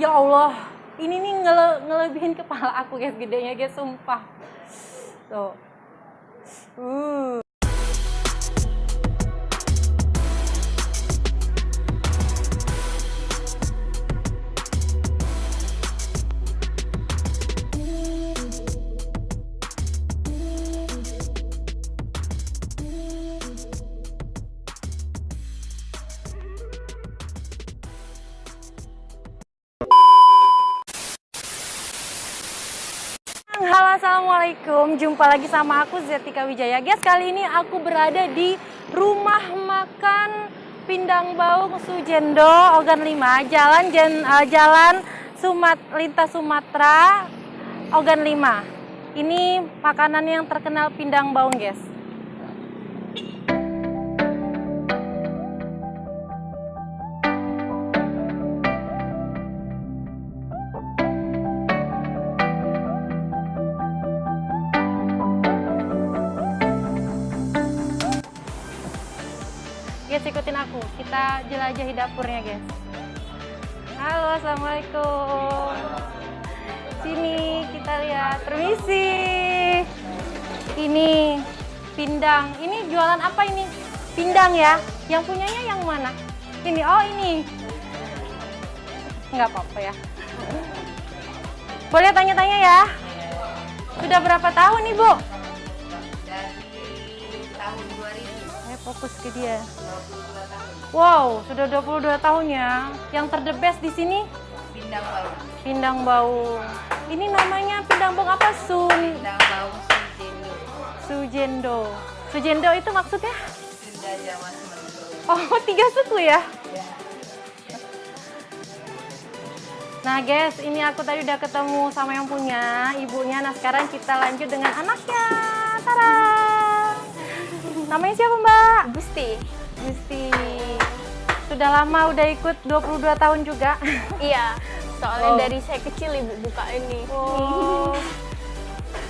Ya Allah, ini nih ngele ngelebihin kepala aku guys, gedenya guys, sumpah. Tuh. Uh. Assalamualaikum. Jumpa lagi sama aku Zetika Wijaya. Guys kali ini aku berada di rumah makan Pindang Baung Sujendo Ogan 5 jalan jen, uh, jalan Sumat lintas Sumatera Ogan 5 ini makanan yang terkenal Pindang Baung guys Guys kita jelajahi dapurnya guys. Halo, assalamualaikum. Sini kita lihat, permisi. Ini pindang. Ini jualan apa ini? Pindang ya. Yang punyanya yang mana? Ini, oh ini. Nggak apa-apa ya. Boleh tanya-tanya ya? Sudah berapa tahun ibu? Fokus ke dia. Wow, sudah 22 tahun ya. Yang terdebes di sini Bindang Bau pindang bau. Ini namanya pindang bau apa? Sun Bindang Bau Sujendo Sujendo. Sujendo itu maksudnya? Sunda Jawa Sementu Oh, tiga suku ya? ya. Nah guys, ini aku tadi udah ketemu sama yang punya, ibunya. Nah sekarang kita lanjut dengan anaknya. Tara. Namanya siapa mbak? Gusti. Gusti. Sudah lama udah ikut 22 tahun juga. Iya, soalnya Oh. dari saya kecil ibu buka ini. Oh,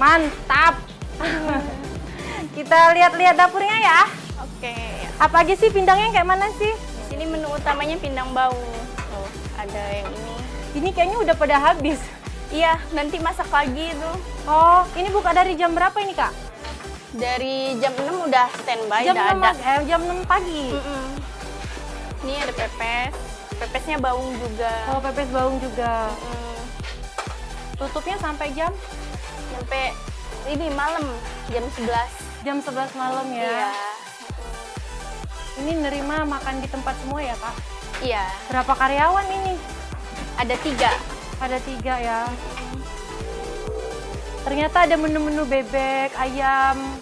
mantap. Kita lihat-lihat dapurnya ya. Oke. Apa aja sih pindangnya kayak mana sih? Di sini menu utamanya pindang bau. Tuh, ada yang ini. Ini kayaknya udah pada habis. Iya, nanti masak pagi itu. Oh, ini buka dari jam berapa ini kak? Dari jam 6 udah standby, Jam udah 6, ada. eh, jam 6 pagi. Mm-mm. Ini ada pepes. Pepesnya baung juga. Oh, pepes baung juga. Mm. Tutupnya sampai jam Sampai ini malam jam 11. jam 11 malam ya. Iya. Ini nerima makan di tempat semua ya kak? Iya, Berapa karyawan ini? ada tiga. Ada tiga ya. Ternyata ada menu-menu bebek, ayam,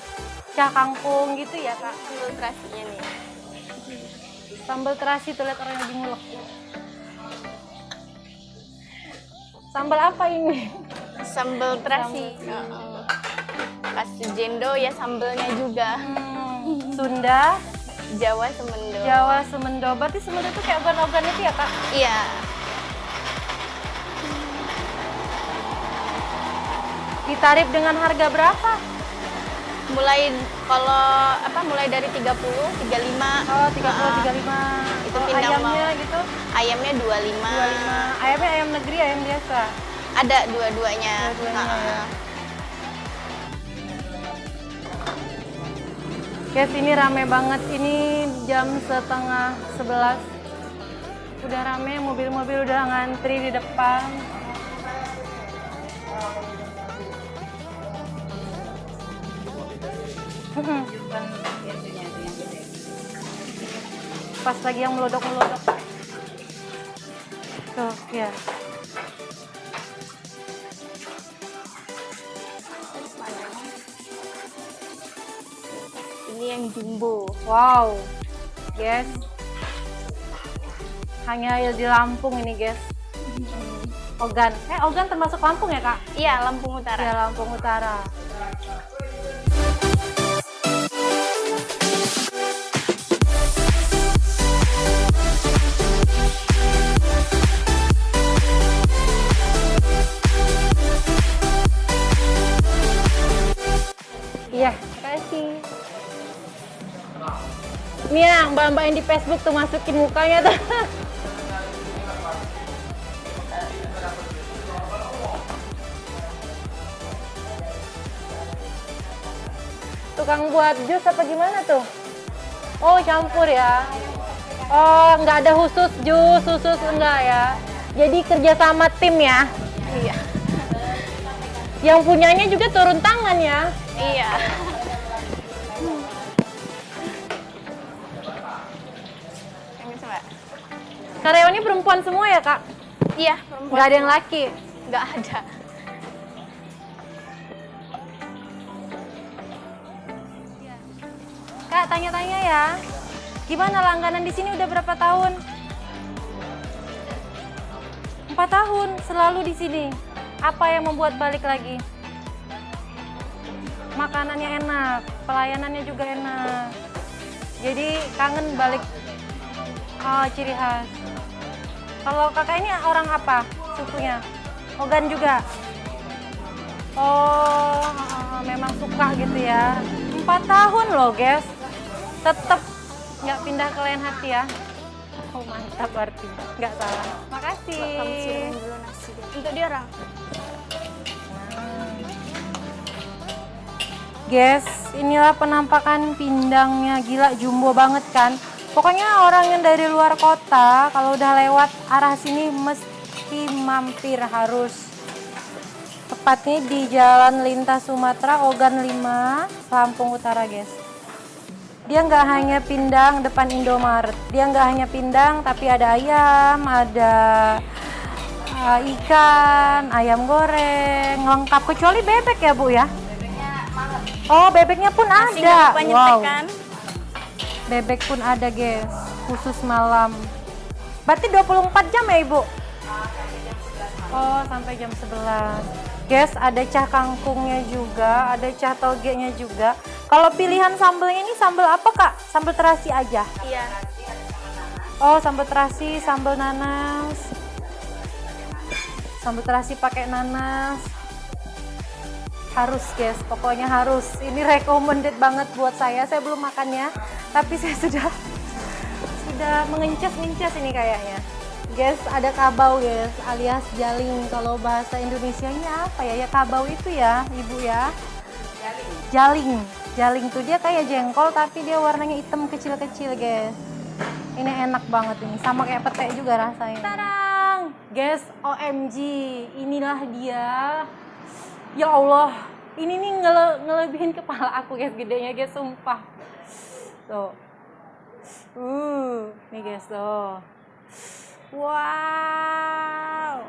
cah kangkung gitu ya kak? Sambal terasinya nih. Sambal terasi tuh lihat orang lagi ngulek. Sambal apa ini? Sambal terasi. Heeh. Khas Jendo ya sambelnya juga. Hmm, Sunda, Jawa Semendo. Jawa, Semendo. Berarti Semendo itu kayak ogan-ogan itu ya kak? Iya. Ditarif dengan harga berapa? Mulai kalau apa mulai dari 30, 35. Oh, 30, Heeh. 35. Itu Oh, pindang ayamnya mau. gitu? Ayamnya 25. 25. Ayamnya ayam negeri, ayam biasa? Ada dua-duanya. Dua-duanya, Heeh. ya. Guys, ini rame banget. Ini jam setengah 11. Udah rame, mobil-mobil udah ngantri di depan. Gede Pas lagi yang melodok-melodok. Tuh, ya. Ini yang jumbo. Wow, guys. Hanya di Lampung ini, guys. Ogan. Eh, Ogan termasuk Lampung ya, Kak? Iya, Lampung Utara. Ya, Lampung Utara. Iya, kasih Nih yang mbak-mbak yang di Facebook tuh masukin mukanya tuh. Tukang buat jus apa gimana tuh? Oh campur ya? Oh nggak ada khusus jus, khusus enggak ya? Jadi kerja sama tim ya? Iya. Yang punyanya juga turun tangan ya. Iya. Karyawannya perempuan semua ya kak? Iya, perempuan. Nggak ada yang laki. Nggak ada. Kak tanya-tanya ya. Gimana langganan di sini udah berapa tahun? Empat tahun selalu di sini. Apa yang membuat balik lagi? Makanannya enak, pelayanannya juga enak. Jadi kangen balik. Oh, ciri khas. Kalau kakak ini orang apa sukunya? Ogan juga. Oh, memang suka gitu ya. Empat tahun loh, guys. Tetap nggak pindah ke lain hati ya. Oh, mantap berarti. Nggak salah. Makasih. Kamu siramin dulu nasi deh. Untuk dia orang. Guys, inilah penampakan pindangnya. Gila, jumbo banget kan? Pokoknya orang yang dari luar kota, kalau udah lewat arah sini mesti mampir harus. Tepatnya di Jalan Lintas Sumatera, Ogan 5, Lampung Utara, guys. Dia nggak hanya pindang depan Indomaret. Dia nggak hanya pindang, tapi ada ayam, ada uh, ikan, ayam goreng, lengkap. Kecuali bebek ya, Bu ya? Oh, bebeknya pun Nasi ada. Wow. kan? Bebek pun ada, guys. Khusus malam. Berarti 24 jam ya, Ibu? Oh, sampai jam 11. Guys, ada cah kangkungnya juga, ada cah togenya juga. Kalau pilihan sambelnya ini sambel apa, Kak? Sambel terasi aja. Iya. Oh, sambal terasi, sambal nanas. Sambal terasi pakai nanas. Harus, guys. Pokoknya harus. Ini recommended banget buat saya. Saya belum makannya, tapi saya sudah sudah mengencas-ngencas ini kayaknya. Guys, ada kabau, guys, alias jaling. Kalau bahasa Indonesianya apa ya? Ya kabau itu ya, Ibu ya. Jaling. Jaling tuh dia kayak jengkol tapi dia warnanya hitam kecil-kecil, guys. Ini enak banget ini, sama kayak pete juga rasanya. Tarang! Guys, OMG, inilah dia. Ya Allah, ini nih ngele ngelebihin kepala aku guys, gedenya guys, sumpah. Tuh. Uh, nih guys, tuh. Wow.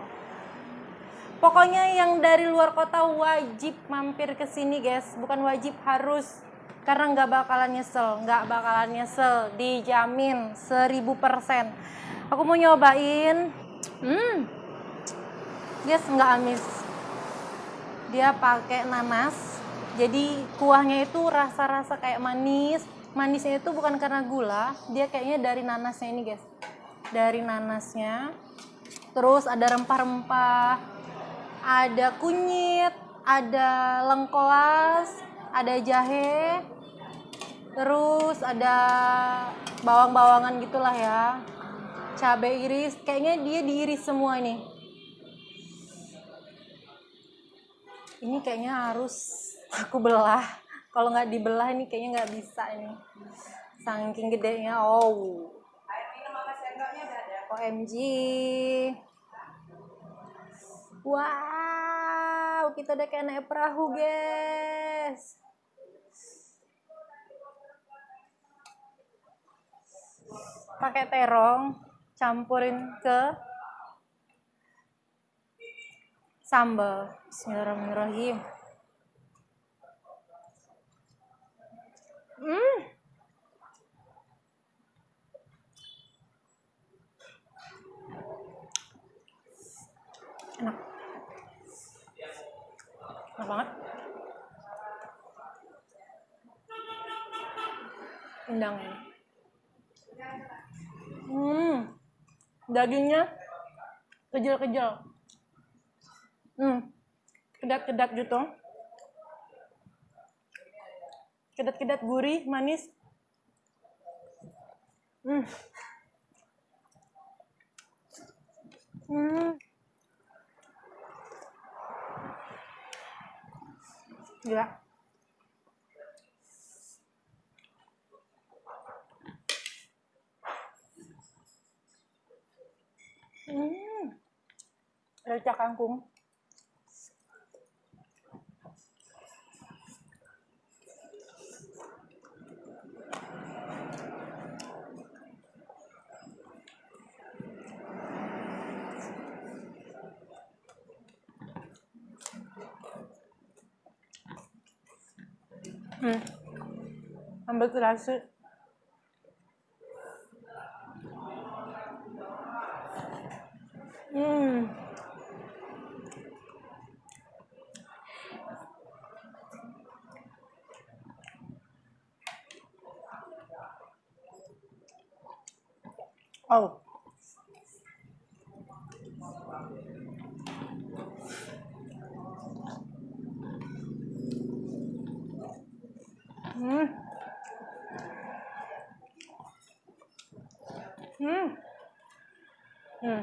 Pokoknya yang dari luar kota wajib mampir ke sini guys, bukan wajib harus karena nggak bakalan nyesel, nggak bakalan nyesel, dijamin 1000%. Aku mau nyobain, hmm, guys nggak amis. Dia pakai nanas, jadi kuahnya itu rasa-rasa kayak manis. Manisnya itu bukan karena gula, dia kayaknya dari nanasnya ini guys, dari nanasnya. Terus ada rempah-rempah, ada kunyit, ada lengkoas, ada jahe, terus ada bawang-bawangan gitulah ya, cabai iris. Kayaknya dia diiris semua ini. Ini kayaknya harus aku belah. Kalau nggak dibelah ini kayaknya nggak bisa ini. Saking gedenya. Oh. OMG. Wow, kita udah kayak naik perahu, guys. Pakai terong, campurin ke sambal. Bismillahirrahmanirrahim. Hmm. Enak banget. Pindangnya. Hmm. Dagingnya kejel-kejel. Hmm. Kedat-kedat gitu. Kedat-kedat gurih, manis. Hmm. Hmm. dạ ừ. Rồi chắc ăn cũng Gila. Ricak kangkung. Hmm. Sambal terasi. Hmm. Oh. Hmm. Hmm. Hmm.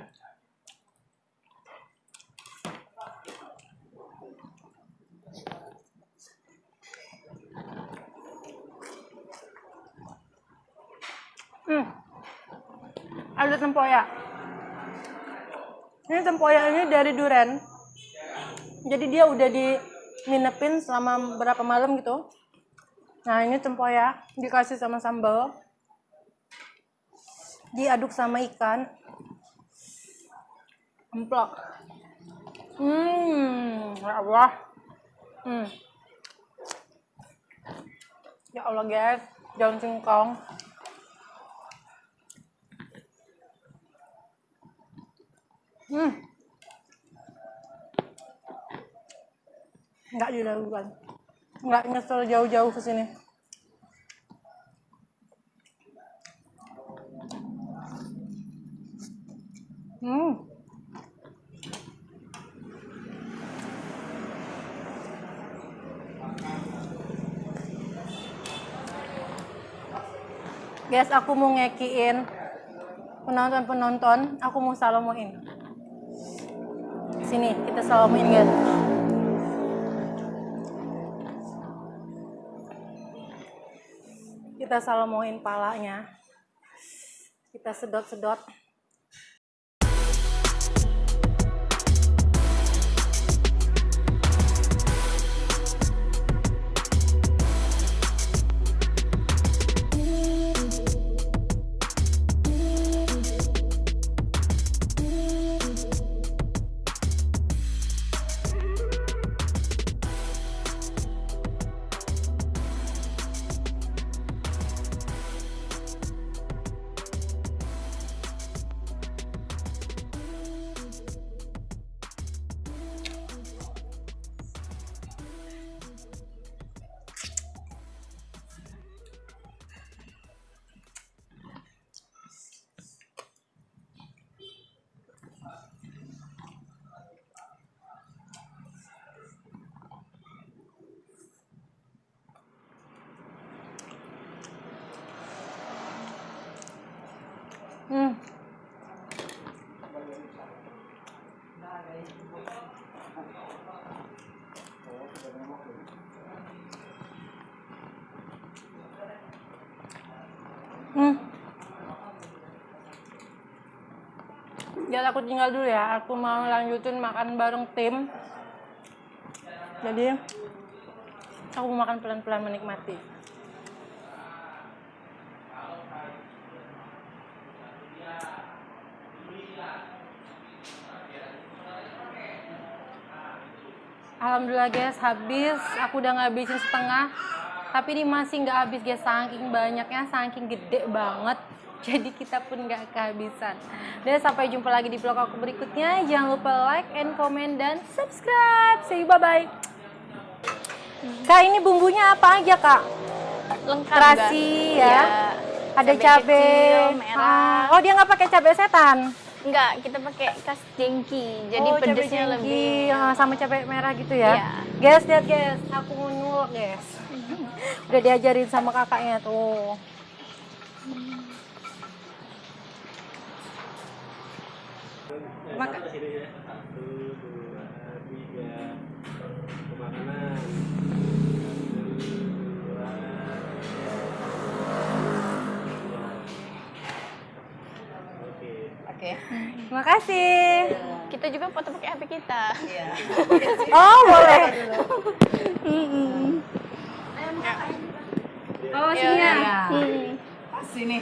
Hmm. Ada tempoyak. Ini tempoyak ini dari duren. Jadi dia udah di nginepin selama berapa malam gitu. Nah ini tempoyak dikasih sama sambal, diaduk sama ikan, emplok. Hmm, ya Allah. Hmm. Ya Allah guys, daun singkong. Hmm. Nggak diragukan. Nggak nyesel jauh-jauh ke sini. Hmm. Guys, aku mau ngekiin penonton-penonton, aku mau salamuin. Sini, kita salamuin guys. Kita salamuin palanya. Kita sedot-sedot. Jadi aku tinggal dulu ya. Aku mau lanjutin makan bareng tim. Jadi aku makan pelan-pelan menikmati. Alhamdulillah guys habis aku udah ngabisin setengah tapi ini masih nggak habis guys saking banyaknya saking gede banget jadi kita pun nggak kehabisan dan sampai jumpa lagi di vlog aku berikutnya jangan lupa like and comment dan subscribe see you bye bye kak ini bumbunya apa aja kak Lengkap terasi ya Iya. ada merah. Ah, oh dia nggak pakai cabai setan Enggak, kita pakai kas jengki. Jadi oh, cabai pedesnya jengki, lebih ah, sama cabai merah gitu ya. Iya. Guys, lihat guys, aku mau nyulok guys. Udah diajarin sama kakaknya tuh. Maka Satu sini ya. Satu, dua, tiga. Ke makanan. Satu, dua, tiga. Oke. Oke. Terima kasih. Kita juga foto pakai HP kita. Iya. Oh, boleh. Oh, sini ya. Iya. Mm. Pas ini.